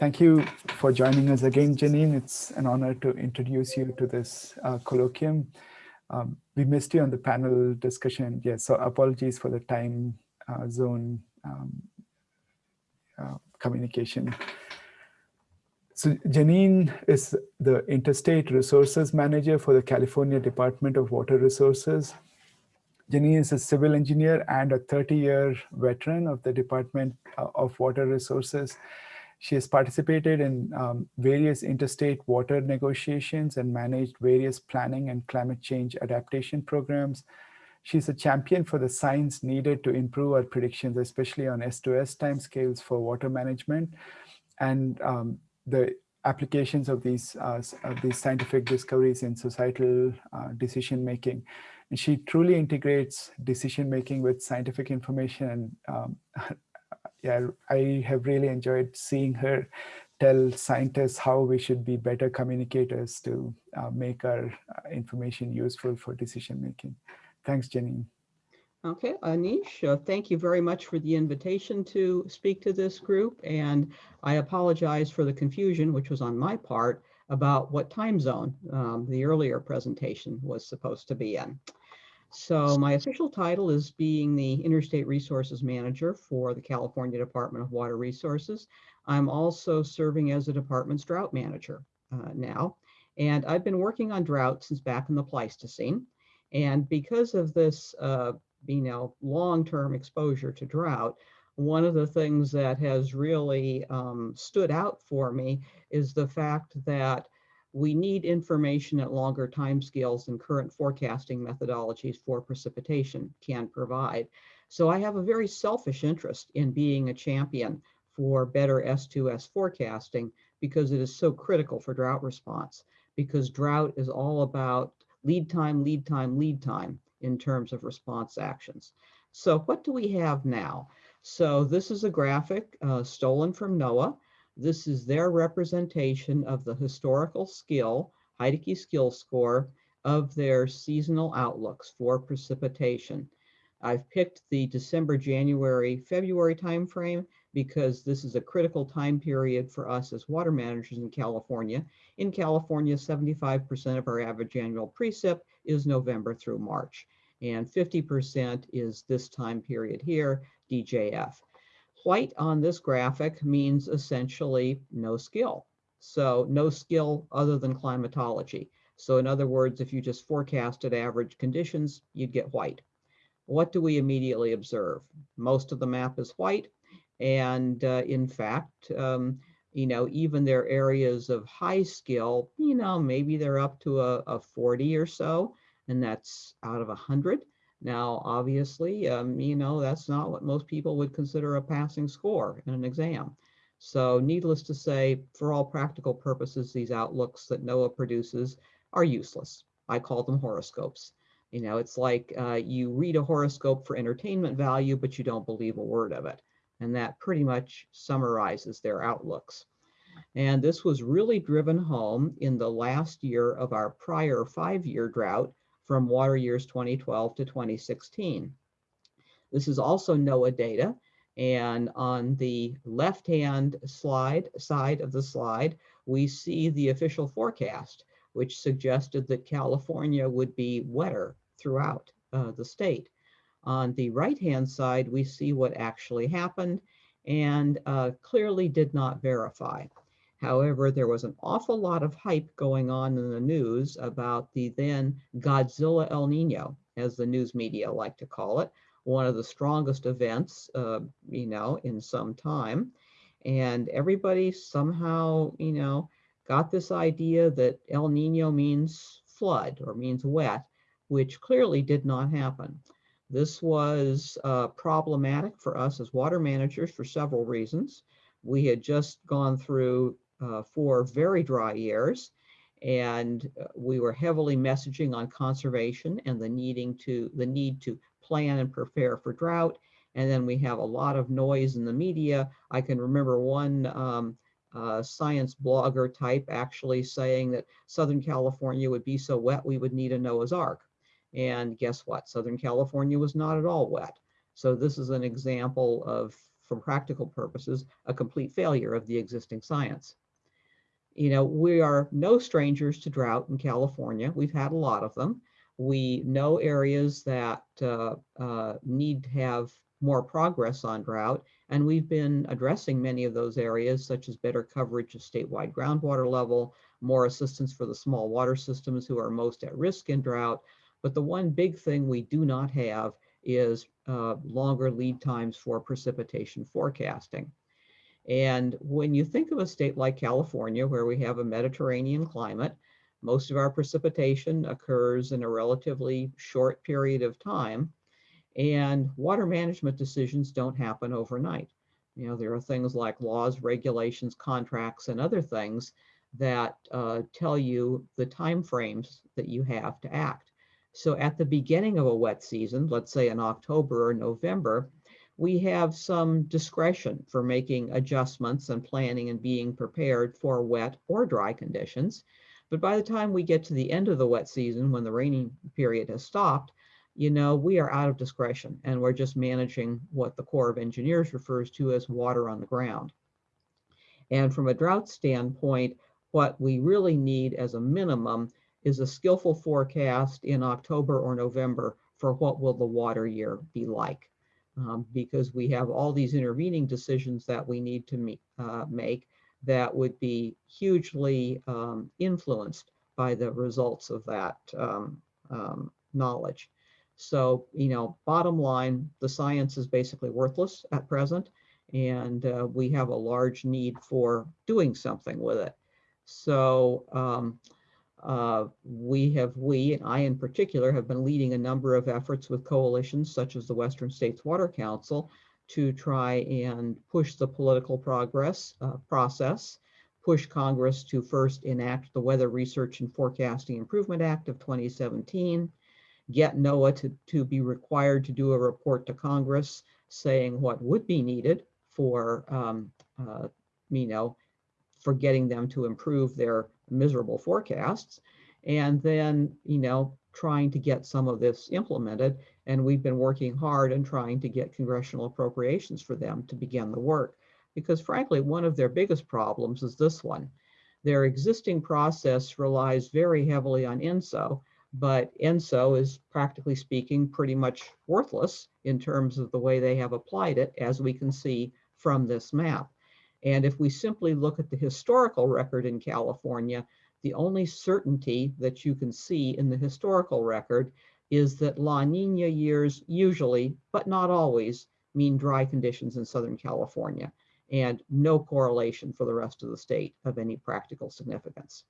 thank you for joining us again, Janine. It's an honor to introduce you to this uh, colloquium. Um, we missed you on the panel discussion. Yes, so apologies for the time uh, zone um, uh, communication. So Janine is the Interstate Resources Manager for the California Department of Water Resources. Janine is a civil engineer and a 30-year veteran of the Department uh, of Water Resources. She has participated in um, various interstate water negotiations and managed various planning and climate change adaptation programs. She's a champion for the science needed to improve our predictions, especially on S2S timescales for water management and um, the applications of these, uh, of these scientific discoveries in societal uh, decision making. And she truly integrates decision making with scientific information and um, yeah, I have really enjoyed seeing her tell scientists how we should be better communicators to uh, make our uh, information useful for decision making. Thanks, Janine. Okay, Anish, uh, thank you very much for the invitation to speak to this group. And I apologize for the confusion, which was on my part, about what time zone um, the earlier presentation was supposed to be in. So my official title is being the Interstate Resources Manager for the California Department of Water Resources. I'm also serving as a department's drought manager uh, now. And I've been working on drought since back in the Pleistocene. And because of this, uh, you know, long-term exposure to drought, one of the things that has really um, stood out for me is the fact that we need information at longer timescales than current forecasting methodologies for precipitation can provide. So I have a very selfish interest in being a champion for better S2S forecasting because it is so critical for drought response because drought is all about lead time, lead time, lead time in terms of response actions. So what do we have now? So this is a graphic uh, stolen from NOAA this is their representation of the historical skill, Heidke skill score of their seasonal outlooks for precipitation. I've picked the December, January, February timeframe because this is a critical time period for us as water managers in California. In California, 75% of our average annual precip is November through March, and 50% is this time period here, DJF. White on this graphic means essentially no skill. So no skill other than climatology. So in other words, if you just forecasted average conditions, you'd get white. What do we immediately observe? Most of the map is white. And uh, in fact, um, you know, even their areas of high skill, you know, maybe they're up to a, a 40 or so, and that's out of 100. Now, obviously, um, you know, that's not what most people would consider a passing score in an exam. So needless to say, for all practical purposes, these outlooks that NOAA produces are useless. I call them horoscopes. You know, it's like uh, you read a horoscope for entertainment value, but you don't believe a word of it. And that pretty much summarizes their outlooks. And this was really driven home in the last year of our prior five-year drought, from water years 2012 to 2016. This is also NOAA data. And on the left-hand slide side of the slide, we see the official forecast, which suggested that California would be wetter throughout uh, the state. On the right-hand side, we see what actually happened and uh, clearly did not verify. However, there was an awful lot of hype going on in the news about the then Godzilla El Nino, as the news media like to call it, one of the strongest events, uh, you know, in some time. And everybody somehow, you know, got this idea that El Nino means flood or means wet, which clearly did not happen. This was uh, problematic for us as water managers for several reasons. We had just gone through uh, for very dry years. And uh, we were heavily messaging on conservation and the needing to the need to plan and prepare for drought. And then we have a lot of noise in the media. I can remember one um, uh, science blogger type actually saying that Southern California would be so wet we would need a Noah's Ark. And guess what? Southern California was not at all wet. So this is an example of for practical purposes, a complete failure of the existing science. You know, we are no strangers to drought in California. We've had a lot of them. We know areas that uh, uh, need to have more progress on drought, and we've been addressing many of those areas, such as better coverage of statewide groundwater level, more assistance for the small water systems who are most at risk in drought. But the one big thing we do not have is uh, longer lead times for precipitation forecasting. And when you think of a state like California, where we have a Mediterranean climate, most of our precipitation occurs in a relatively short period of time, and water management decisions don't happen overnight. You know, there are things like laws, regulations, contracts, and other things that uh, tell you the timeframes that you have to act. So at the beginning of a wet season, let's say in October or November, we have some discretion for making adjustments and planning and being prepared for wet or dry conditions. But by the time we get to the end of the wet season, when the rainy period has stopped, you know, we are out of discretion and we're just managing what the Corps of Engineers refers to as water on the ground. And from a drought standpoint, what we really need as a minimum is a skillful forecast in October or November for what will the water year be like. Um, because we have all these intervening decisions that we need to uh, make that would be hugely um, influenced by the results of that um, um knowledge. So, you know, bottom line, the science is basically worthless at present, and uh, we have a large need for doing something with it. So um, uh, we have, we, and I in particular, have been leading a number of efforts with coalitions such as the Western States Water Council to try and push the political progress uh, process, push Congress to first enact the Weather Research and Forecasting Improvement Act of 2017, get NOAA to, to be required to do a report to Congress saying what would be needed for, um, uh, you know, for getting them to improve their miserable forecasts. And then, you know, trying to get some of this implemented. And we've been working hard and trying to get congressional appropriations for them to begin the work. Because frankly, one of their biggest problems is this one. Their existing process relies very heavily on ENSO, but ENSO is practically speaking pretty much worthless in terms of the way they have applied it, as we can see from this map. And if we simply look at the historical record in California, the only certainty that you can see in the historical record is that La Nina years usually, but not always, mean dry conditions in Southern California and no correlation for the rest of the state of any practical significance.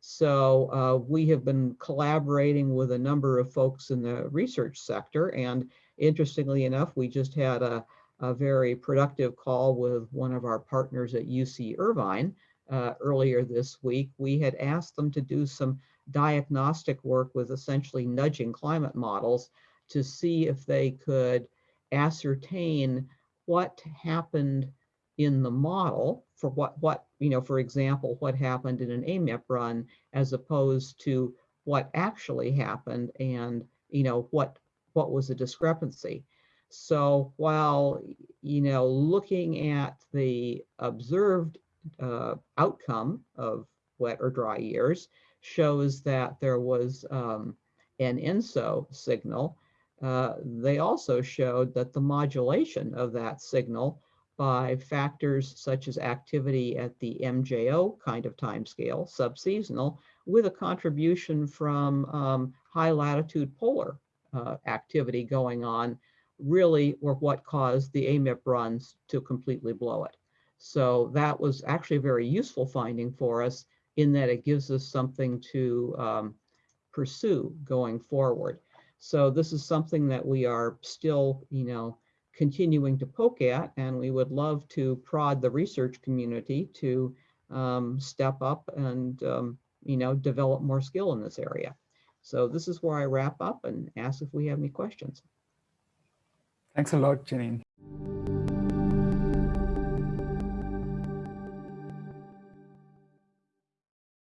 So uh, we have been collaborating with a number of folks in the research sector. And interestingly enough, we just had a, a very productive call with one of our partners at UC Irvine uh, earlier this week. We had asked them to do some diagnostic work with essentially nudging climate models to see if they could ascertain what happened in the model for what, what, you know, for example, what happened in an AMIP run as opposed to what actually happened and, you know, what, what was the discrepancy. So while, you know, looking at the observed uh, outcome of wet or dry years shows that there was um, an ENSO signal, uh, they also showed that the modulation of that signal by factors such as activity at the MJO kind of timescale, subseasonal, with a contribution from um, high latitude polar uh, activity going on really were what caused the AMIP runs to completely blow it. So that was actually a very useful finding for us in that it gives us something to um, pursue going forward. So this is something that we are still, you know, continuing to poke at, and we would love to prod the research community to um, step up and, um, you know, develop more skill in this area. So this is where I wrap up and ask if we have any questions. Thanks a lot, Janine.